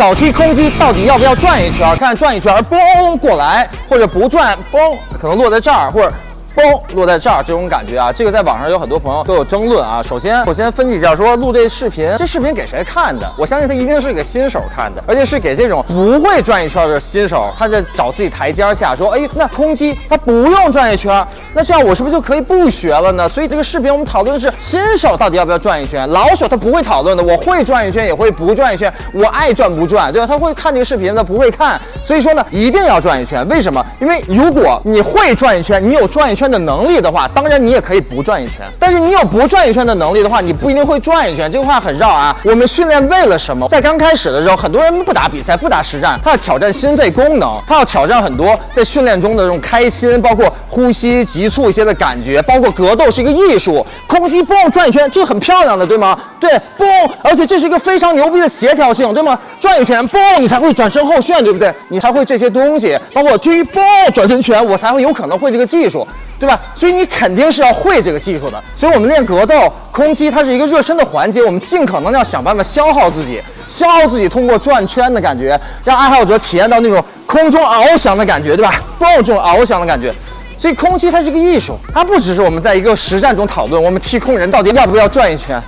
扫踢空击到底要不要转一圈？看转一圈，嘣过来，或者不转，嘣可能落在这儿，或者。嘣，落在这儿，这种感觉啊，这个在网上有很多朋友都有争论啊。首先，我先分析一下，说录这视频，这视频给谁看的？我相信他一定是给新手看的，而且是给这种不会转一圈的新手，他在找自己台阶下，说，哎，那空击他不用转一圈，那这样我是不是就可以不学了呢？所以这个视频我们讨论的是新手到底要不要转一圈，老手他不会讨论的，我会转一圈也会不转一圈，我爱转不转，对吧？他会看这个视频，他不会看，所以说呢，一定要转一圈。为什么？因为如果你会转一圈，你有转一圈的能力的话，当然你也可以不转一圈。但是你有不转一圈的能力的话，你不一定会转一圈。这个话很绕啊。我们训练为了什么？在刚开始的时候，很多人不打比赛，不打实战，他要挑战心肺功能，他要挑战很多在训练中的这种开心，包括呼吸急急促一些的感觉，包括格斗是一个艺术。空气嘣转一圈，这很漂亮的，对吗？对，嘣，而且这是一个非常牛逼的协调性，对吗？转一圈，嘣，你才会转身后旋，对不对？你才会这些东西，包括踢嘣转身拳，我才会有可能会这个技术。对吧？所以你肯定是要会这个技术的。所以我们练格斗、空击，它是一个热身的环节。我们尽可能要想办法消耗自己，消耗自己，通过转圈的感觉，让爱好者体验到那种空中翱翔的感觉，对吧？蹦，这种翱翔的感觉。所以空气它是个艺术，它不只是我们在一个实战中讨论，我们踢空人到底要不要转一圈。